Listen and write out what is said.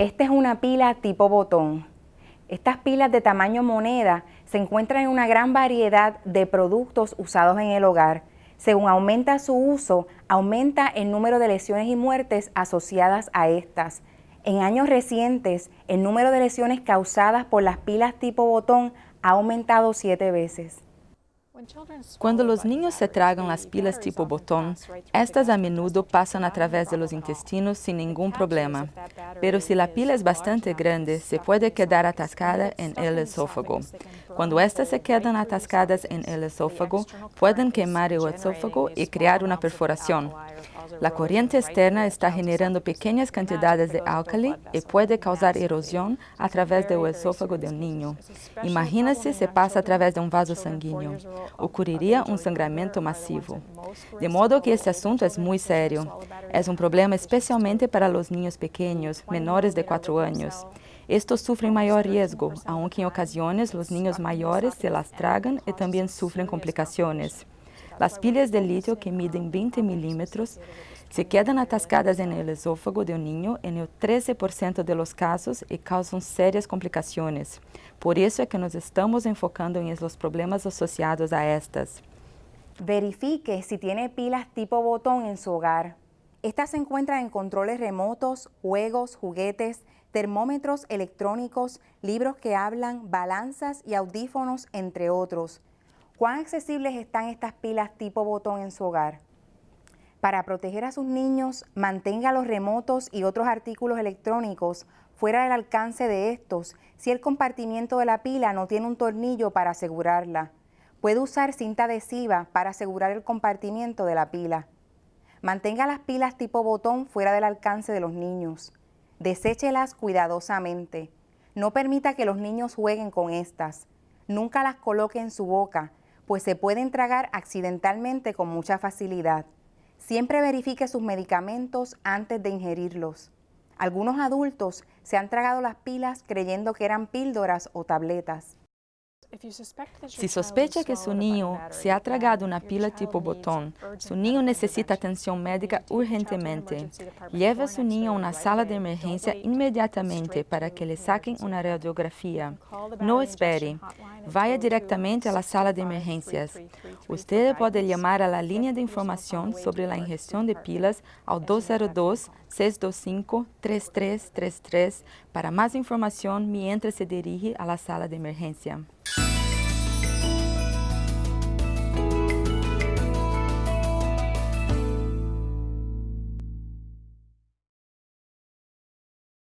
Esta es una pila tipo botón. Estas pilas de tamaño moneda se encuentran en una gran variedad de productos usados en el hogar. Según aumenta su uso, aumenta el número de lesiones y muertes asociadas a estas. En años recientes, el número de lesiones causadas por las pilas tipo botón ha aumentado siete veces. Cuando los niños se tragan las pilas tipo botón, estas a menudo pasan a través de los intestinos sin ningún problema. Pero si la pila es bastante grande, se puede quedar atascada en el esófago. Cuando estas se quedan atascadas en el esófago, pueden quemar el esófago y crear una perforación. La corriente externa está generando pequeñas cantidades de álcali y puede causar erosión a través del esófago del niño. Imagínese si pasa a través de un vaso sanguíneo. Ocurriría un sangramiento masivo. De modo que este asunto es muy serio. Es un problema especialmente para los niños pequeños, menores de 4 años. Estos sufren mayor riesgo, aunque en ocasiones los niños mayores se las tragan y también sufren complicaciones. Las pilas de litio que miden 20 milímetros se quedan atascadas en el esófago de un niño en el 13% de los casos y causan serias complicaciones. Por eso es que nos estamos enfocando en los problemas asociados a estas. Verifique si tiene pilas tipo botón en su hogar. Estas se encuentran en controles remotos, juegos, juguetes, termómetros electrónicos, libros que hablan, balanzas y audífonos, entre otros. ¿Cuán accesibles están estas pilas tipo botón en su hogar? Para proteger a sus niños, mantenga los remotos y otros artículos electrónicos fuera del alcance de estos si el compartimiento de la pila no tiene un tornillo para asegurarla. Puede usar cinta adhesiva para asegurar el compartimiento de la pila. Mantenga las pilas tipo botón fuera del alcance de los niños. Deséchelas cuidadosamente. No permita que los niños jueguen con estas. Nunca las coloque en su boca, pues se pueden tragar accidentalmente con mucha facilidad. Siempre verifique sus medicamentos antes de ingerirlos. Algunos adultos se han tragado las pilas creyendo que eran píldoras o tabletas. Si sospecha que su niño se ha tragado una pila tipo botón, su niño necesita atención médica urgentemente. Lleve a su niño a una sala de emergencia inmediatamente para que le saquen una radiografía. No espere. Vaya directamente a la sala de emergencias. Usted puede llamar a la línea de información sobre la ingestión de pilas al 202-625-3333 para más información mientras se dirige a la sala de emergencia.